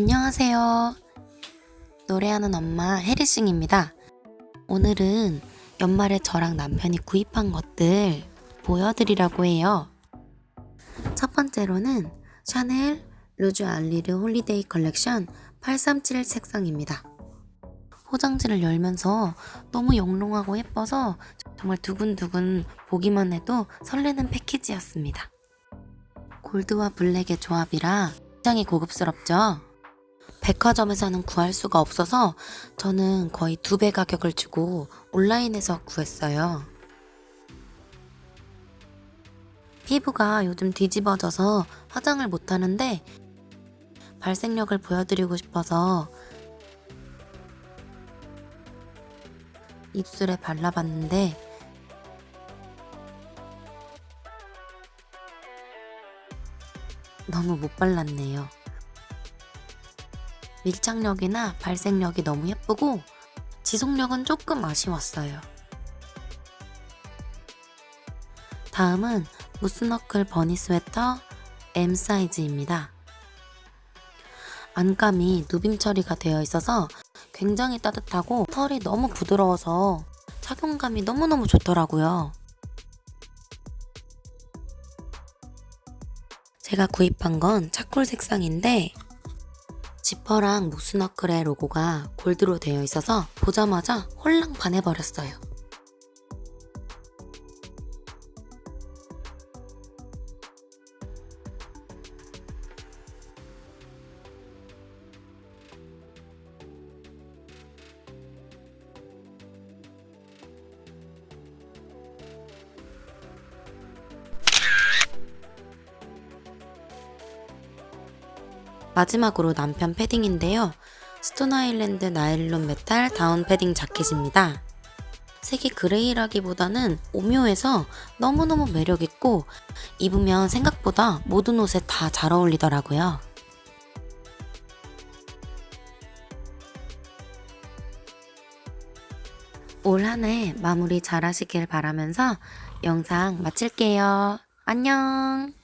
안녕하세요. 노래하는 엄마 혜리싱입니다. 오늘은 연말에 저랑 남편이 구입한 것들 보여드리려고 해요. 첫 번째로는 샤넬 Rouge Allure holiday 컬렉션 837 색상입니다. 포장지를 열면서 너무 영롱하고 예뻐서 정말 두근두근 보기만 해도 설레는 패키지였습니다. 골드와 블랙의 조합이라 굉장히 고급스럽죠? 백화점에서는 구할 수가 없어서 저는 거의 두 배 가격을 주고 온라인에서 구했어요. 피부가 요즘 뒤집어져서 화장을 못하는데 발색력을 보여드리고 싶어서 입술에 발라봤는데 너무 못 발랐네요. 밀착력이나 발색력이 너무 예쁘고 지속력은 조금 아쉬웠어요. 다음은 무스너클 버니 스웨터 M 사이즈입니다. 안감이 누빔 처리가 되어 있어서 굉장히 따뜻하고 털이 너무 부드러워서 착용감이 너무너무 좋더라고요. 제가 구입한 건 차콜 색상인데 지퍼랑 무스너클의 로고가 골드로 되어 있어서 보자마자 홀랑 반해버렸어요. 마지막으로 남편 패딩인데요. 스톤 아일랜드 나일론 메탈 다운 패딩 자켓입니다. 색이 그레이라기보다는 오묘해서 너무너무 매력있고 입으면 생각보다 모든 옷에 다 잘 어울리더라고요. 올 한 해 마무리 잘 하시길 바라면서 영상 마칠게요. 안녕!